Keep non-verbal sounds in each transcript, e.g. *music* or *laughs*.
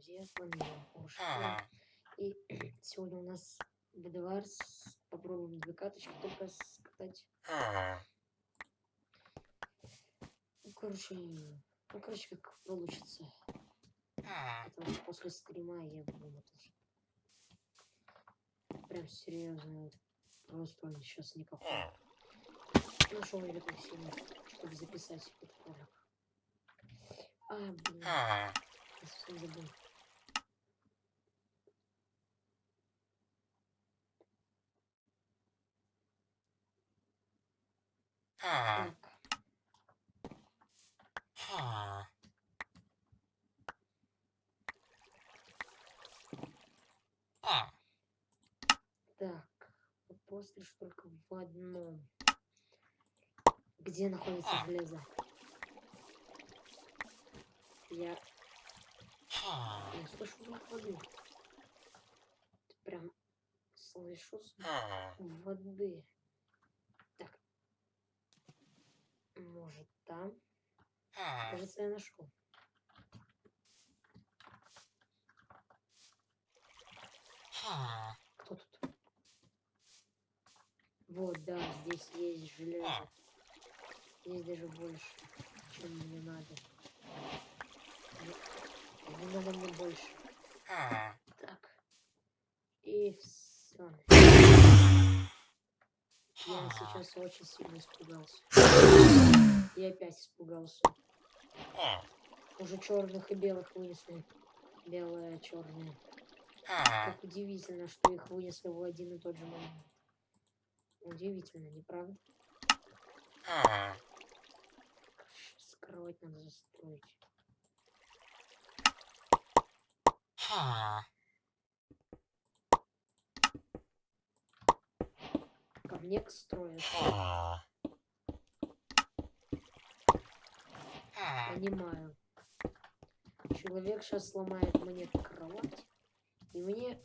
друзья, с вами я. И *clears throat* сегодня у нас БДВАРС. Попробуем две каточки только скатать. Ну, короче, ну, короче, как получится. Это вот после стрима я вымотался. Прям серьезно. Просто сейчас никакой. Нашел я так сильно, чтобы записать этот ролик. А, блин. Я совсем забыл. Так. Так. Вопрос лишь только в одном. Где находится железо? Я... Я слышу звук воды. Прям слышу звук воды. Так. Может там? Кажется, я нашел. Кто тут? Вот, да, здесь есть железо. Здесь даже больше, чем мне надо. Не надо мне больше. Так. И все. Я сейчас очень сильно испугался. *laughs* Я опять испугался. Уже черных и белых вынесли. Белое, черное. Как удивительно, что их вынесли в один и тот же момент. Удивительно, не правда? Скрывать надо застроить. Ко мне строят. Понимаю. Человек сейчас сломает мне кровать. И мне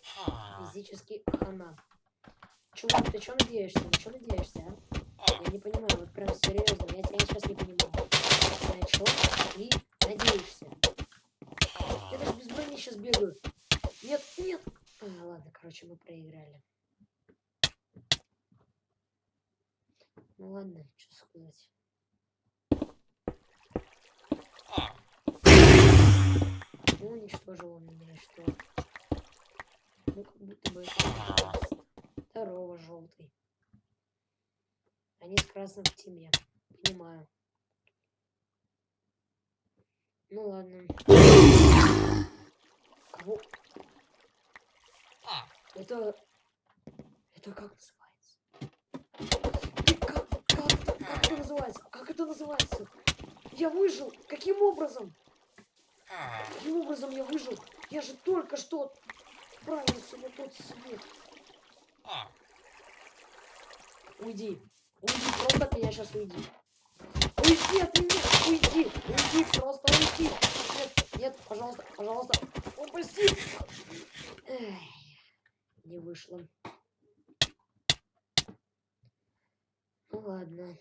физически хана. Чувак, ты что надеешься? На что надеешься, а? Я не понимаю, вот прям серьезно, я тебя сейчас не понимаю. На что ты надеешься? Я даже без брони сейчас бегаю. Нет, нет. А, ладно, короче, мы проиграли. Ну ладно, что сказать. Ну, уничтожил он меня, что? Ну, как будто бы Здорово, желтый. Они с красным в теме. Понимаю. Ну ладно. Кого? Это... Это как называется? Как, как, как это называется? Как это называется? Я выжил! Каким образом? Каким образом я выжил? Я же только что отправился на тот свет. Уйди. Уйди, просто от меня сейчас уйди. Уйди от меня! Уйди! Уйди, просто уйди! Нет, нет, пожалуйста, пожалуйста. Упаси! Не вышло. Ну ладно.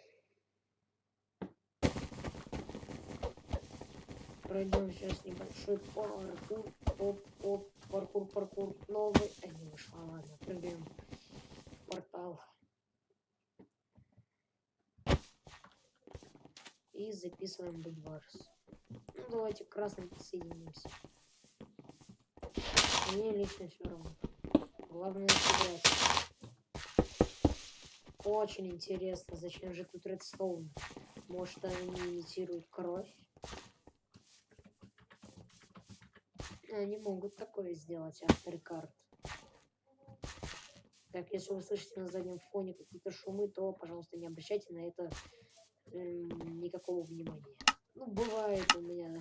Пройдем сейчас небольшой паркур. Оп, оп, паркур, паркур. Новый. А, не вышло, ладно, прыгаем в портал. И записываем Бульварс. Ну, давайте красным присоединимся. Мне лично все равно. Главное сыграть. Очень интересно, зачем же тут редстоун? Может они имитируют кровь? Они могут такое сделать, авторы карт. Так, если вы слышите на заднем фоне какие-то шумы, то, пожалуйста, не обращайте на это э, никакого внимания. Ну, бывает у меня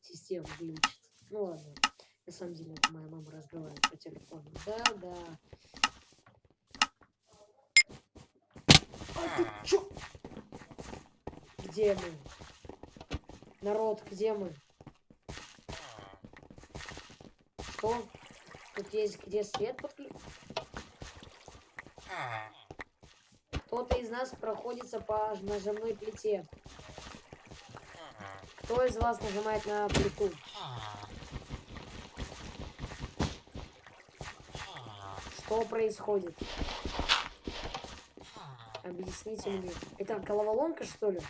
система глючит. Ну ладно. На самом деле, это моя мама разговаривает по телефону. Да, да. А ты чё? Где мы? Народ, где мы? Что? Тут есть где свет подключить? А. Кто-то из нас проходится по нажимной плите. Кто из вас нажимает на плиту? А. А. Что происходит? Объясните мне. Это головоломка, что ли?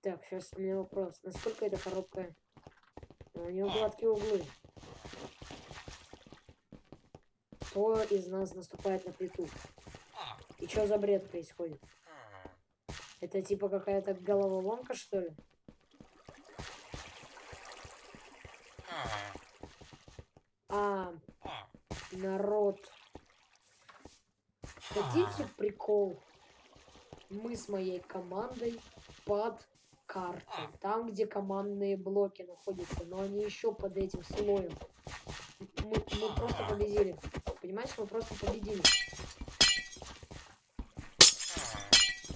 Так, сейчас у меня вопрос. Насколько эта коробка у нее гладкие углы. Кто из нас наступает на плиту? И что за бред происходит? Это типа какая-то головоломка, что ли? А, народ. Хотите прикол? Мы с моей командой под картой. Там, где командные блоки находятся. Но они еще под этим слоем. Мы, мы просто победили. Понимаешь, мы просто победили.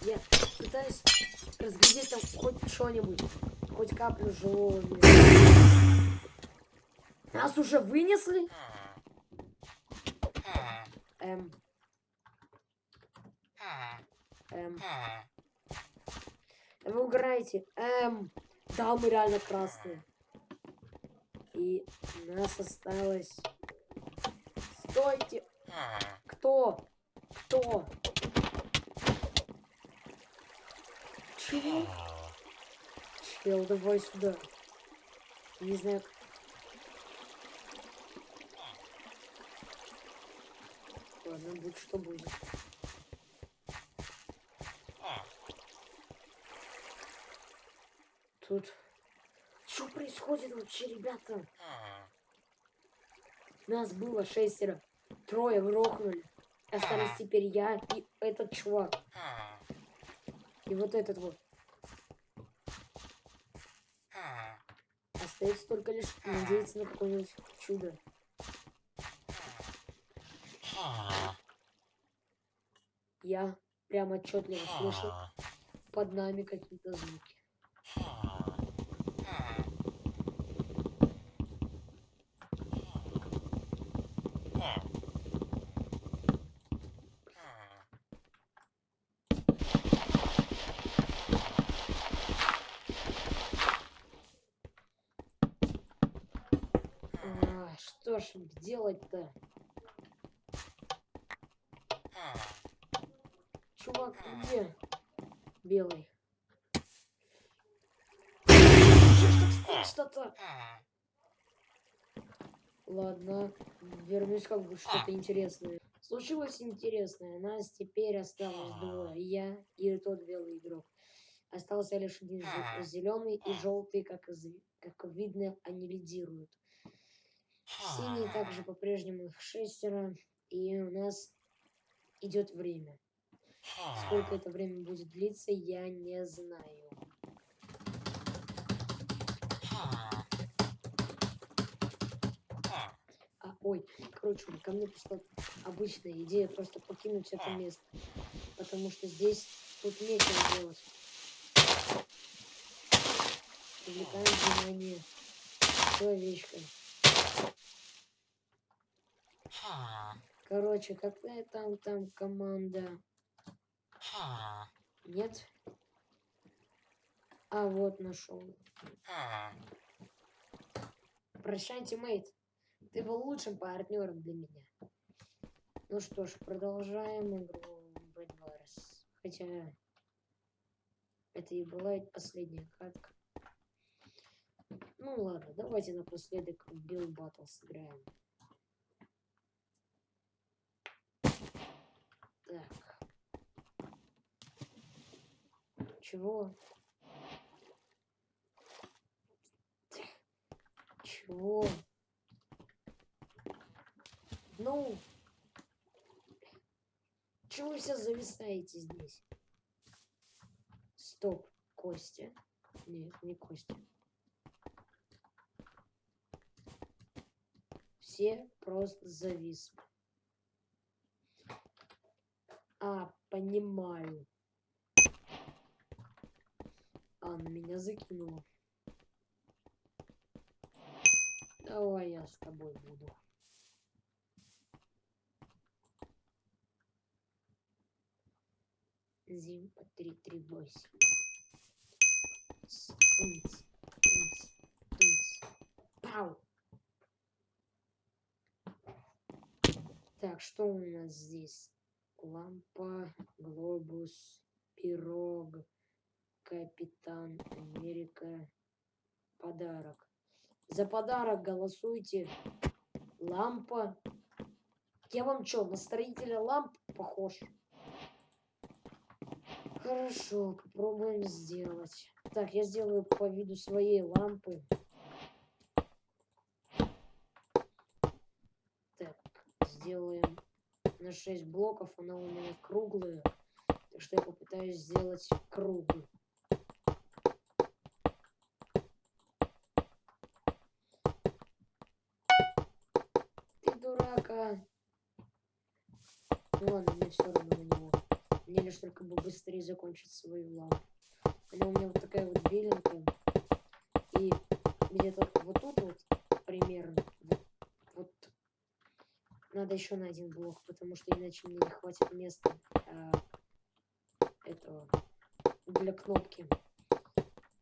Я пытаюсь разглядеть там хоть что-нибудь. Хоть каплю живого Нас уже вынесли? Эм. Эм. Вы угораете. Эм. Да, мы реально красные. И нас осталось... Стойте! Кто? Кто? Чего? Чел, давай сюда. Не знаю, Ладно, будет что будет. Тут... Что происходит вообще, ребята? Нас было шестеро. Трое грохнули. Остались теперь я и этот чувак. И вот этот вот. Остается только лишь надеяться на какое-нибудь чудо. Я прямо отчетливо слышу под нами какие-то звуки. Ж делать-то? Чувак, где? Белый. Что-то. Ладно, вернусь как бы что-то интересное. Случилось интересное. Нас теперь осталось двое. Я и тот белый игрок. Остался лишь один зеленый и желтый, как, из, как видно, они лидируют. Синий также по-прежнему их шестеро. И у нас идет время. Сколько это время будет длиться, я не знаю. А, ой, короче, ко мне пришла обычная идея просто покинуть это место. Потому что здесь тут нечего делать. Привлекаем внимание человечка. Короче, какая там там команда? Нет? А вот нашел. Прощайте, мейт. Ты был лучшим партнером для меня. Ну что ж, продолжаем игру Bad. Хотя это и была последняя катка. Ну ладно, давайте напоследок в Bill Battle сыграем. Так. Чего? Чего? Ну, чего вы все зависаете здесь? Стоп, Костя. Нет, не Костя. Все просто зависли. А, понимаю. А, меня закинуло. Давай я с тобой буду. Зим по 338. Тынц, тынц, тынц. Пау! Так, что у нас здесь? Лампа, глобус, пирог, капитан Америка, подарок. За подарок голосуйте. Лампа. Я вам что, на строителя ламп похож? Хорошо, попробуем сделать. Так, я сделаю по виду своей лампы. Так, сделаем на 6 блоков. Она у меня круглая. Так что я попытаюсь сделать круглый. Ты дурака. Ну ладно, мне все равно на него. Мне лишь только бы быстрее закончить свою. Она у меня вот такая вот беленькая. И где-то вот тут вот примерно. Вот, вот. Надо еще на один блок, потому что иначе мне не хватит места а, этого для кнопки.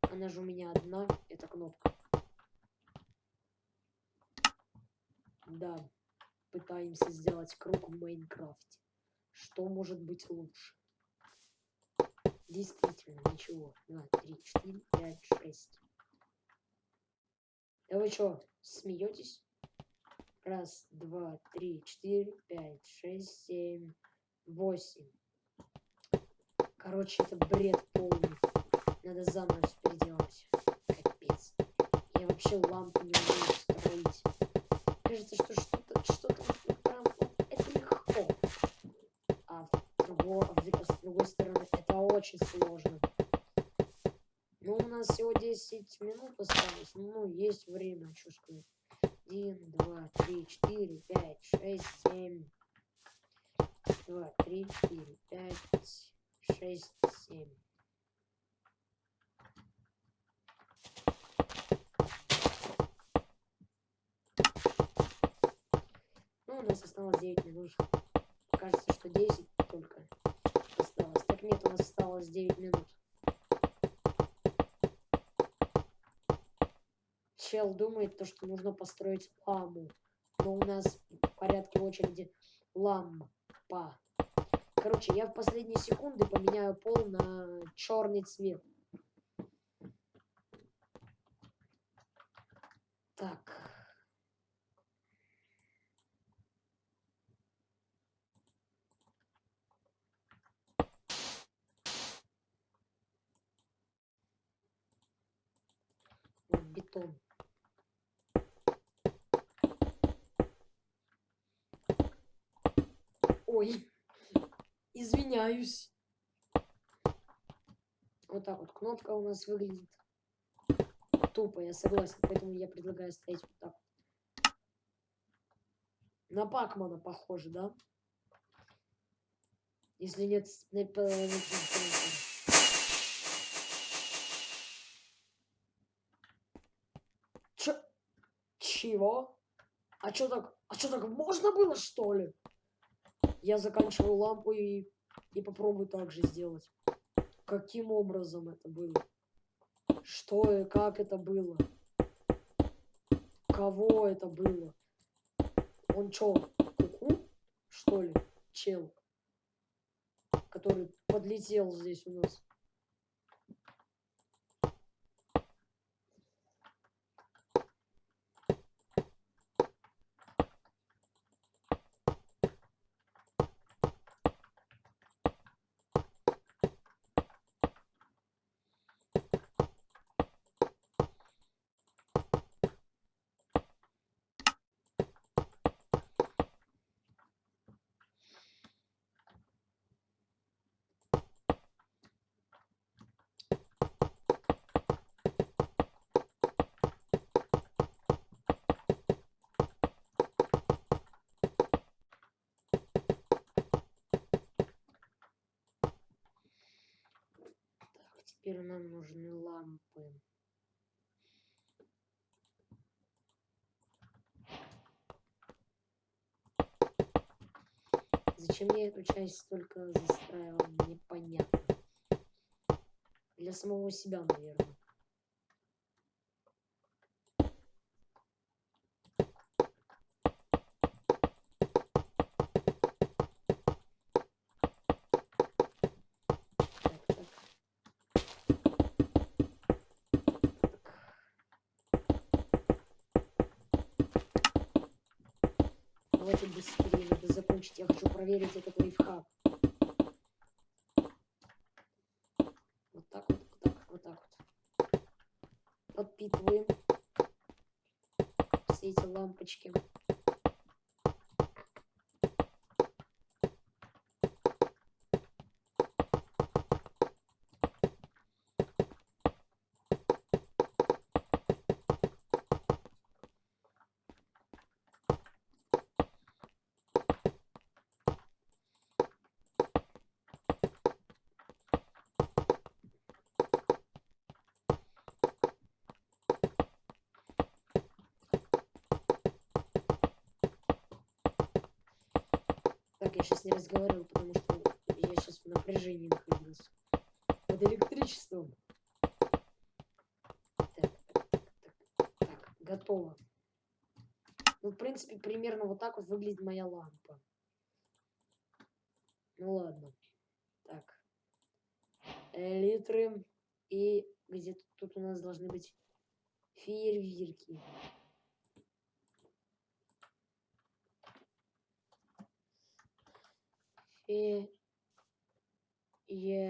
Она же у меня одна, эта кнопка. Да, пытаемся сделать круг в Майнкрафте. Что может быть лучше? Действительно, ничего. Два, три, четыре, пять, шесть. Да вы что, смеетесь? Раз, два, три, четыре, пять, шесть, семь, восемь. Короче, это бред полный. Надо заново все переделать. Капец. Я вообще лампу не умею строить. Кажется, что что-то, что-то прям это легко. А с другой, с другой стороны, это очень сложно. Ну, у нас всего 10 минут осталось. Ну, есть время, что. 1, 2, 3, 4, 5, 6, 7. 2, 3, 4, 5, шесть, семь. Ну, у нас осталось 9 минут. Кажется, что 10 только осталось. Так нет, у нас осталось 9 минут. Чел думает, то, что нужно построить ламу. Но у нас в порядке очереди лампа. Короче, я в последние секунды поменяю пол на черный цвет. Так. бетон. Ой. Извиняюсь. Вот так вот кнопка у нас выглядит. Тупо, я согласен. Поэтому я предлагаю стоять вот так. На Пакмана похоже, да? Если нет... Чё? Чего? А чё так... А чё так можно было, что ли? Я заканчиваю лампу и, и попробую так же сделать. Каким образом это было? Что и как это было? Кого это было? Он чё, куку, что ли, чел? Который подлетел здесь у нас. Теперь нам нужны лампы. Зачем я эту часть только застраивал, непонятно. Для самого себя, наверное. давайте быстрее, надо закончить. Я хочу проверить этот лайфхак. Вот так вот, вот так, вот так вот. Подпитываем все эти лампочки. Я сейчас не разговаривал, потому что я сейчас в напряжении нахожусь. Под электричеством. Так, так, так, так, готово. Ну, в принципе, примерно вот так вот выглядит моя лампа. Ну ладно. Так. Литры. И где-то тут у нас должны быть фейерверки.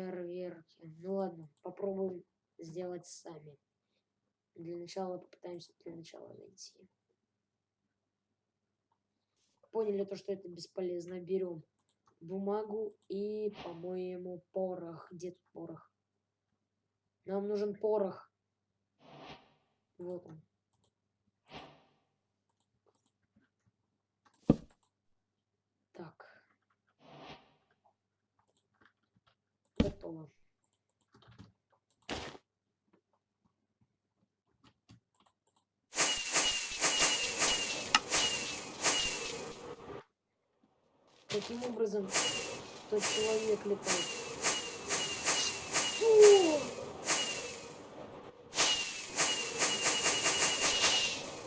Фейерверки. Ну ладно, попробуем сделать сами. Для начала попытаемся для начала найти. Поняли то, что это бесполезно. Берем бумагу и, по-моему, порох. Где тут порох? Нам нужен порох. Вот он. Так. Готово. Таким образом, тот человек летает. Что?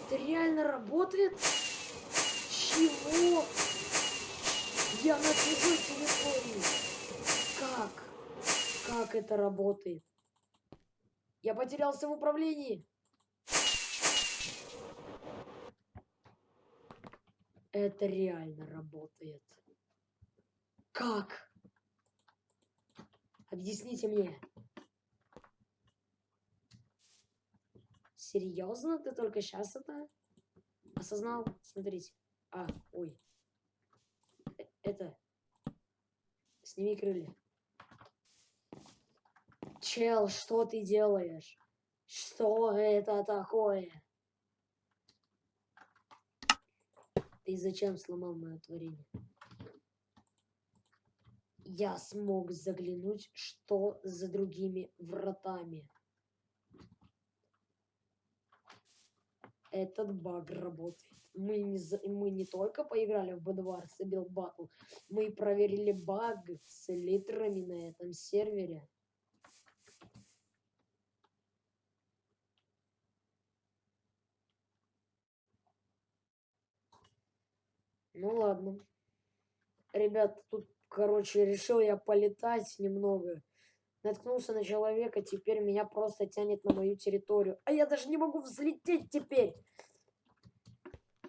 Это реально работает? Чего? Я на чужой телефоне. Как? Это работает? Я потерялся в управлении. Это реально работает. Как? Объясните мне. Серьезно? Ты только сейчас это осознал? Смотрите. А, ой. Э, Это. Сними крылья. Чел, что ты делаешь? Что это такое? Ты зачем сломал мое творение? Я смог заглянуть, что за другими вратами. Этот баг работает. Мы не, за- мы не только поиграли в Bedwars и Build Battle, мы проверили баг с литрами на этом сервере. Ну ладно. Ребят, тут, короче, решил я полетать немного. Наткнулся на человека, теперь меня просто тянет на мою территорию. А я даже не могу взлететь теперь.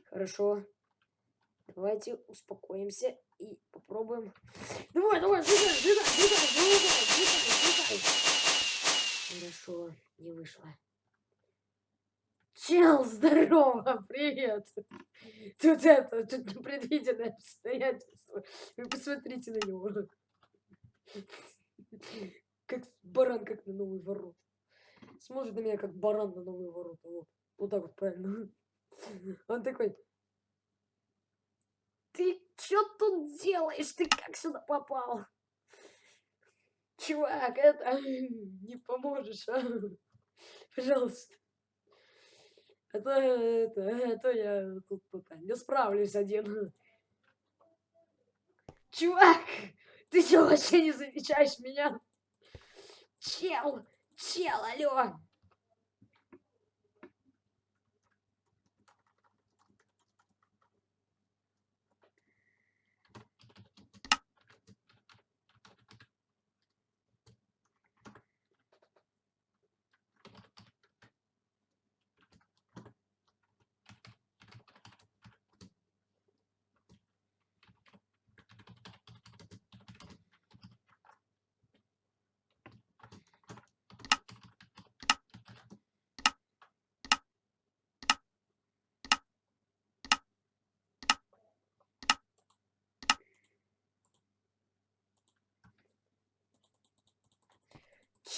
Хорошо. Давайте успокоимся и попробуем. Давай, давай, взлетай, взлетай, взлетай, взлетай, взлетай. Хорошо, не вышло. Чел, *laughs* здорово, привет. Тут это, тут непредвиденное обстоятельство. Вы посмотрите на него. Как баран, как на новый ворот. Смотрит на меня, как баран на новые ворота. Вот, вот так вот правильно. Он такой, ты что тут делаешь? Ты как сюда попал? Чувак, это *laughs* не поможешь, а? Пожалуйста. То, это, а то я тут это, не справлюсь один. Чувак, ты что, вообще не замечаешь меня? Чел, чел, алло.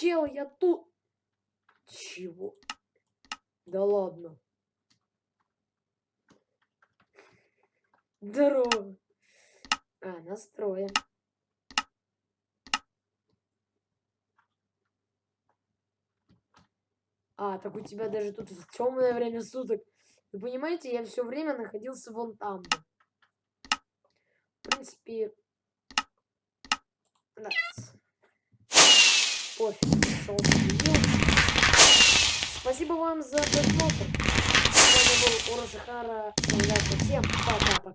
Чел, я тут. Чего? Да ладно. Здорово. А, настроен. А, так у тебя даже тут темное время суток. Вы понимаете, я все время находился вон там. В принципе, да. Пофиг, Спасибо вам за просмотр. С вами был Урошихара. Всем пока-пока.